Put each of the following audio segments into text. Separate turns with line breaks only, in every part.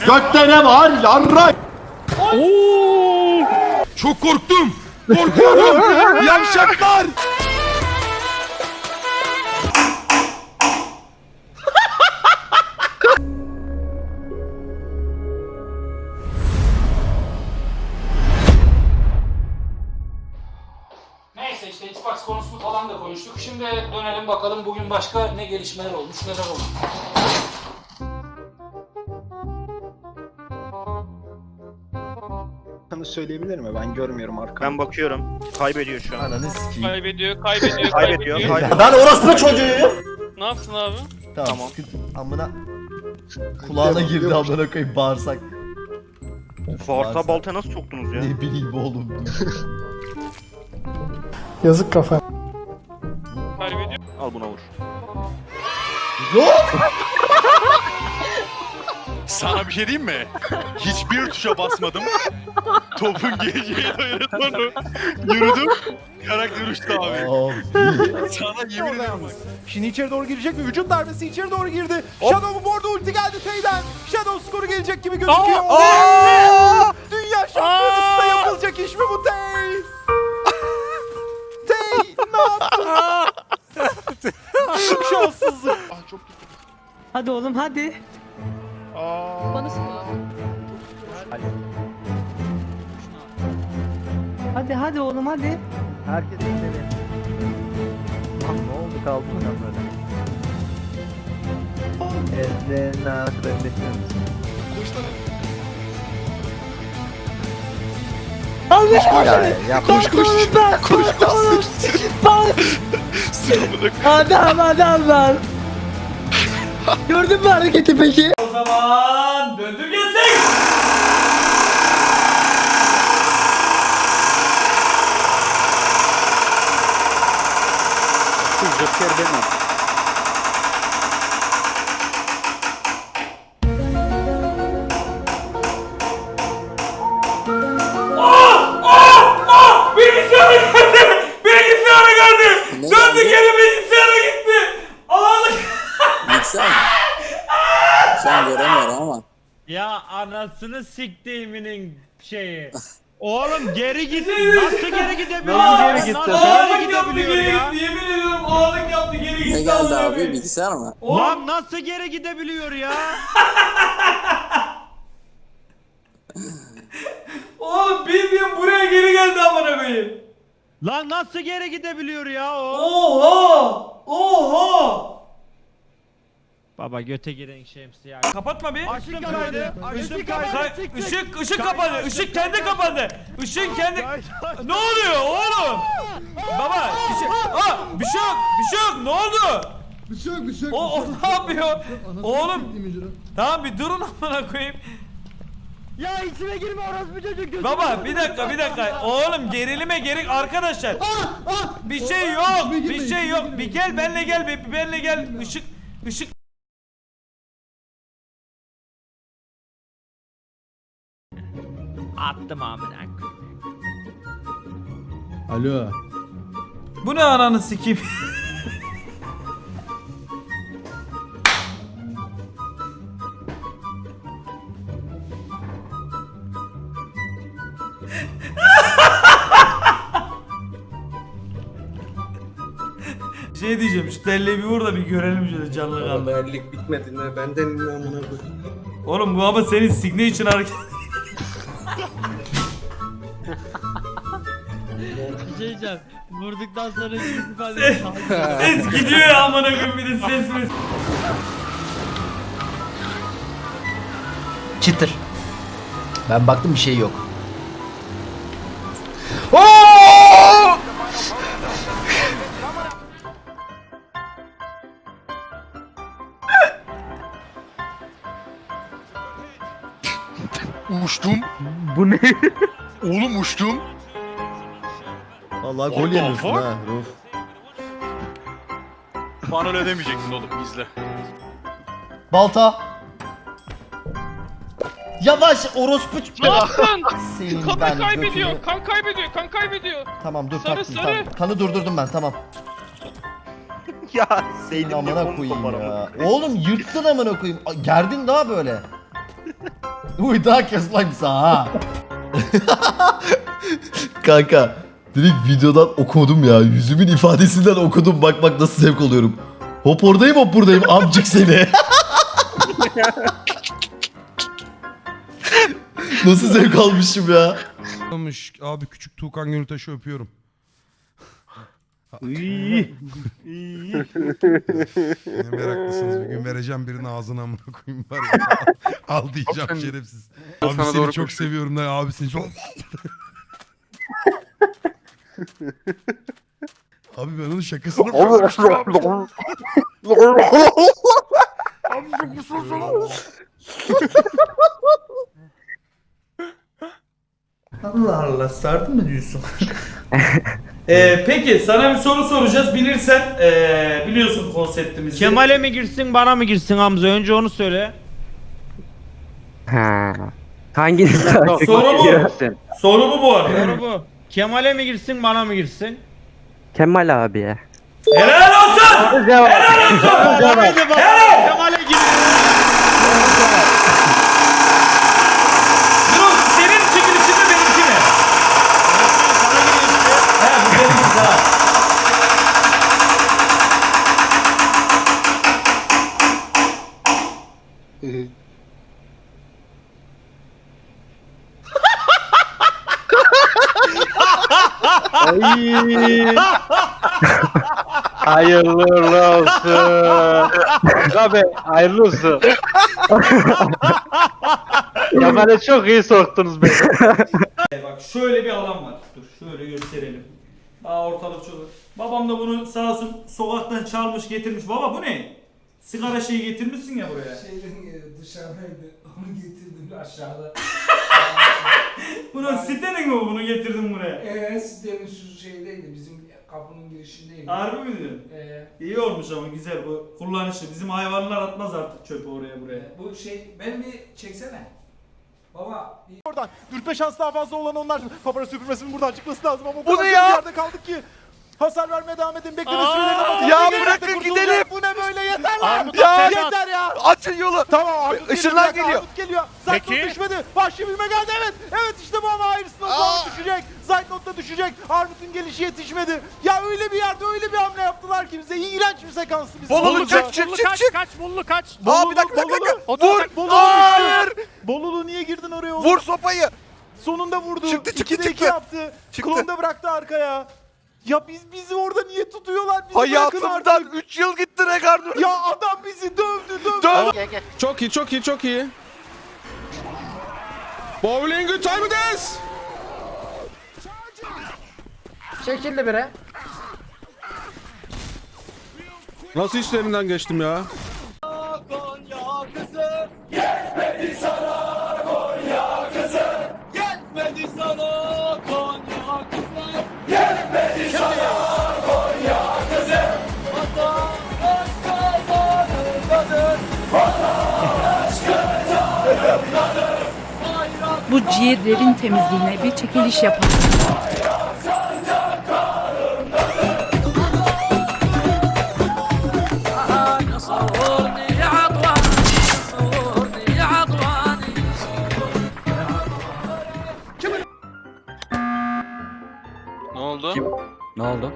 Gökte ne var yarrak?
Çok korktum. Korkuyorum. Yavşaklar.
Neyse işte Xbox konusunu falan da konuştuk. Şimdi dönelim bakalım bugün başka ne gelişmeler olmuş, neler olmuş.
Söyleyebilir mi? Ben görmüyorum arkamı.
Ben bakıyorum. Kaybediyor şu an.
Ananı sikeyim.
Kaybediyor, kaybediyor,
Kaybediyor.
kaybediyor.
kaybediyor.
Ben orospu çocuğuyum.
Ne yapsın abi?
Tamam.
Tamam.
sıkıntı- Amına. Kulağına girdi amına koyayım bağırsak.
Varsa balta nasıl soktunuz ya?
Ne bileyim oğlum.
Yazık kafa.
Kaybediyor.
Al buna vur.
Sana bir şey diyeyim mi? Hiçbir tuşa basmadım. Topun geleceği dayanı sonra yürüdüm. Karakter uçtu abi. Sana yemin ederim bak.
Şimdi içeri doğru girecek mi? Vücut darbesi içeri doğru girdi. Shadow'un bu arada ulti geldi Tay'den. Shadow skoru gelecek gibi gözüküyor.
Aa!
Dünya şampiyonasında yapılacak iş mi bu Tay? Tay ne yaptın? Şanssızlık.
Hadi oğlum hadi.
Bana
Hadi hadi oğlum hadi.
Herkes içeri. Lan ne oldu kaldı mı lan böyle? Ezlerine arkadaşlar misin?
Almış
Ya yapma.
Koş koş. Koş koş. Sıkımını
Adam adam lan. Gördün mü hareketi peki?
O zaman döndür gelsin.
Joker benim.
Bilgisayara geldi. Bilgisayara geldi. Döndü geri bilgisayara gitti. Ağlık.
Bilgisayar mı? Şu an göremiyorum ama.
Ya anasını siktiğiminin şeyi. Oğlum geri git. Nasıl geri gidebiliyor?
Nasıl
geri gitti?
Nasıl geri
yaptı
gidebiliyor
geri
ya?
Yemin ediyorum ağlık yaptı geri gitti.
Ne geldi abi? Bilgisayar mı?
Lan nasıl geri gidebiliyor ya?
Oğlum bildiğin buraya geri geldi amına koyayım.
Lan nasıl geri gidebiliyor ya o?
Oha! Oha!
Baba göte giren şemsi ya.
Kapatma bir.
Açtım kaydı. Açtım kaydı.
Kay- Işık ışık kapandı. Işık kendi kapandı. Işığın kendi Ne oluyor oğlum? Baba bir şey Aa, bir şey yok. Bir şey yok. Ne oldu?
Bir şey yok bir şey yok.
O, o ne yapıyor? Oğlum tamam bir durun amına koyayım.
Ya içime girme orospu çocuk. gözünü
Baba bir dakika bir dakika. Oğlum gerilime gerek arkadaşlar. Bir şey yok. Bir şey yok. Bir gel benle gel. Bir benle gel. Işık ışık
Attım amına.
Alo.
Bu ne ananı sikeyim? şey diyeceğim şu telleyi bir vur da bir görelim şöyle canlı kanlı.
Erlik bitmedi ne? Benden ne amına koyayım.
Oğlum bu ama senin signature hareket.
Bir şey diyeceğim. Vurduktan sonra yüz ifade
Ses gidiyor ya amına koyayım bir de ses mes.
Çıtır. Ben baktım bir şey yok.
Uçtum.
Bu ne?
Oğlum uçtum.
Vallahi gol
the
yemiyorsun
fuck?
ha Ruf.
Bana öyle demeyeceksin oğlum izle.
Balta. Yavaş orospu
Ne yaptın?
Senin
Kan
ben
kaybediyor,
götünü-
kan kaybediyor, kan kaybediyor.
Tamam dur
Sarı,
taktım
sarı.
tamam. Kanı durdurdum ben tamam.
ya
Senin
Seydin
amına koyayım ya. Oğlum yırttın amına koyayım. A- Gerdin daha böyle. Uy daha kes lan sana ha. Kanka direkt videodan okudum ya. Yüzümün ifadesinden okudum. Bak bak nasıl zevk alıyorum. Hop oradayım hop buradayım amcık seni. nasıl zevk almışım ya.
Abi küçük Tuğkan Gönültaş'ı öpüyorum. Ne meraklısınız. Bir gün vereceğim birinin ağzına amına koyayım var ya. Al diyeceğim şerefsiz. Abi seni çok seviyorum da abi seni çok... abi ben onun şakasını
Allah Allah sardın mı diyorsun? Ee, peki sana bir soru soracağız. Bilirsen ee, biliyorsun konseptimizi.
Kemal'e mi girsin bana mı girsin Hamza? Önce onu söyle.
Hanginiz daha çok
Soru bu.
istiyorsun?
Soru bu bu arada.
Doğru bu. Kemal'e mi girsin bana mı girsin?
Kemal abiye.
Helal olsun.
Cevap.
Kemal'e gir.
Dur senin çekilişin mi benimki mi? He bu benimki daha.
Hayırlı olsun. Abi hayırlı olsun. Kemal'e çok iyi soktunuz beni.
E Bak şöyle bir alan var. Dur şöyle gösterelim. Aa ortalık çok. Babam da bunu sağ olsun sokaktan çalmış getirmiş. Baba bu ne? Sigara şeyi getirmişsin ya buraya.
Şeyden dışarıdaydı. Onu getirdim aşağıda.
Bunu sitenin mi bu? bunu getirdim buraya?
Eee sitenin şu şeydeydi. Bizim kapının girişindeydi.
Harbi mi diyorsun?
Eee
İyi olmuş ama güzel bu kullanışlı. Bizim hayvanlar atmaz artık çöpü oraya buraya.
bu şey ben bir çeksene. Baba bir
Oradan dürtme şans daha fazla olan onlar. Papara süpürmesinin buradan çıkması lazım ama o
Bu
kadar
ya?
yerde kaldık ki. Hasar vermeye devam edin. Bekleme
Aa!
sürelerini kapatın.
Ya
Bir
bırakın
yerde
gidelim.
kurtulacak. Bu ne böyle yeter lan.
Armut
ya yeter ya.
Açın yolu.
Tamam Armut
Işınlar
geliyor. bir
geliyor.
Armut geliyor. Zaytnot
Peki.
düşmedi. Vahşi bilme geldi evet. Evet işte bu ama Iris'in o düşecek. Zaytnot da düşecek. Armut'un gelişi yetişmedi. Ya öyle bir yerde öyle bir hamle yaptılar ki bize. İğrenç bir sekanstı bize.
Bolulu çık çık çık çık.
Kaç bullu kaç.
Aa bir dakika bir dakika.
Bolulu,
Vur.
Bolulu,
Hayır.
Bolulu niye girdin oraya oğlum?
Vur sopayı.
Sonunda vurdu.
Çıktı, çıktı,
İkide iki
çıktı.
yaptı.
Çıktı.
Klonu da bıraktı arkaya. Ya biz bizi orada niye tutuyorlar? Bizi
Hayatımdan
artık.
3 yıl gitti Regardur.
Ya adam bizi dövdü dövdü.
Dön.
Çok iyi çok iyi çok iyi. Bowling good time this.
Çekildi bire.
Nasıl işlerinden geçtim ya?
Bu ciğerlerin temizliğine bir çekiliş yapalım.
Ne oldu?
Ne oldu?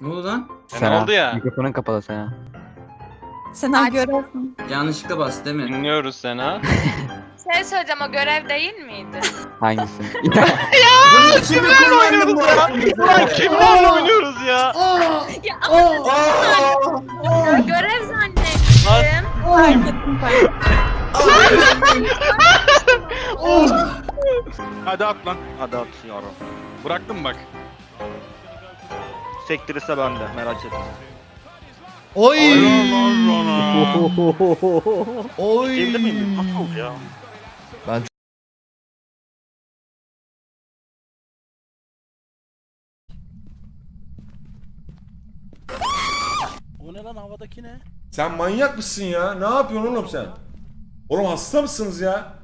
Ne oldu lan?
Ne oldu ya?
Mikrofonun kapalı Sena.
Sen görüyorsun.
Yanlışlıkla bastı değil mi?
Dinliyoruz seni ha.
Şey söyleyeceğim o görev değil miydi?
Hangisi?
Kimlerle oynuyoruz ya? Ulan kimlerle oynuyoruz ya?
ya ama ya, görev zannettim.
Hadi at lan.
Hadi at yavrum.
Bıraktım bak.
Sektirirse bende merak etme.
Oy.
Helal
Oy.
Miyim? Nasıl oldu ya?
Sen manyak mısın ya? Ne yapıyorsun oğlum sen? Oğlum hasta mısınız ya?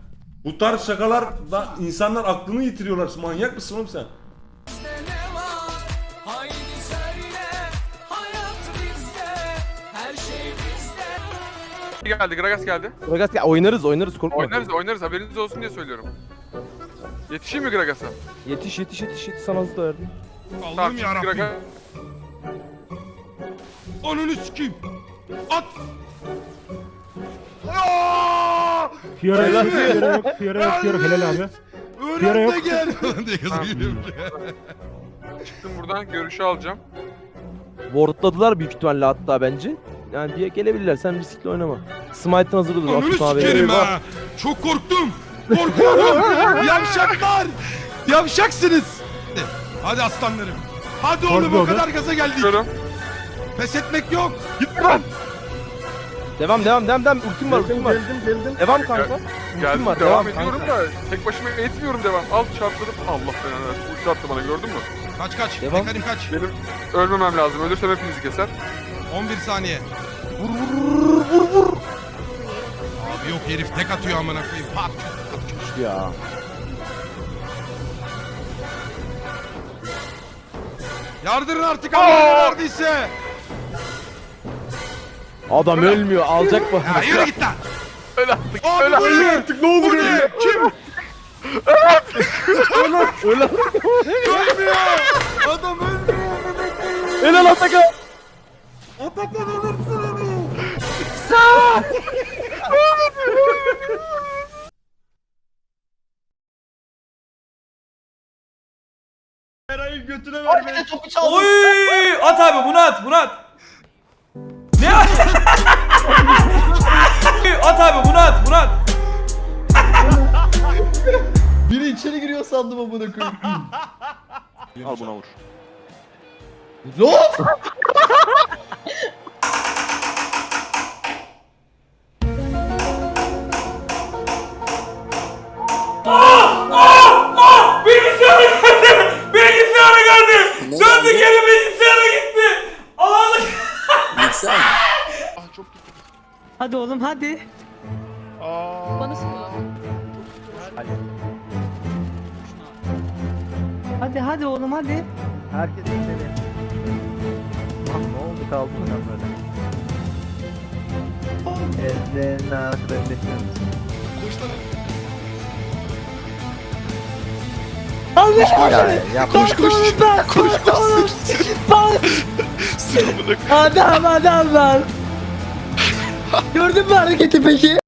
Bu tarz şakalarla insanlar aklını yitiriyorlar. Manyak mısın oğlum sen?
geldi, Gragas geldi.
Gragas ya oynarız oynarız korkma.
Oynarız, oynarız. Haberiniz olsun diye söylüyorum. Yetişeyim mi Gragas'a?
Yetiş yetiş yetiş yetiş sana hızlı verdim.
Allah'ım yarabbim. Gragas...
Ananı sikeyim. At.
Fiora
Helal
yok. Fiora yok, Fiora yok, Fiora helal abi.
Öğren
yok.
de gel. diye kızı geliyorum.
Çıktım buradan, görüşü alacağım.
Wardladılar büyük ihtimalle hatta bence. Yani diye gelebilirler. Sen riskli oynama. Smite'ın hazırdır.
Ananı
Atut abi.
sikerim ha. Çok korktum. Korkuyorum. Yavşaklar. Yavşaksınız. Hadi aslanlarım. Hadi oğlum
Korktu
o
o da.
kadar gaza geldik.
Çıkıyorum.
Pes etmek yok.
Devam devam devam devam. Ultim var ultim var.
Geldim geldim.
Devam kanka.
Geldim,
Ultim var.
devam,
Devam,
ediyorum
kanka.
da tek başıma etmiyorum devam. Al çarptırdım. Allah belanı versin. Ulti attı bana gördün mü?
Kaç kaç.
Devam.
Hekarim kaç.
Benim ölmemem lazım. Ölürsem hepinizi keser.
11 saniye. Vur vur vur vur. Abi yok herif tek atıyor amına koyayım. Pat pat pat.
Ya.
Yardırın artık Allah'ını verdiyse.
Adam ölmüyor. Alacak mı?
Ya yürü git lan.
Öl artık.
Abi
öl artık.
ne? artık ne olur ne? Kim?
Öyle.
Ölmüyor. Adam ölmüyor.
Helal Atakan.
Atakan alırsın onu.
Eray'ın götüne vermeyin.
Oy! At abi bunu at bunu at. Ne at? abi bunu at bunu at.
Biri içeri giriyor sandım amına koyayım.
Al buna vur.
Lan!
Hadi hadi.
Bana sor.
Hadi hadi oğlum hadi.
Herkes içeri. Lan ne oldu kaldı mı lan böyle? Ellerini arkadaşlar.
Almış
Ya yapma.
Koş koş. Koş koş. Adam adam lan. Gördün mü hareketi peki?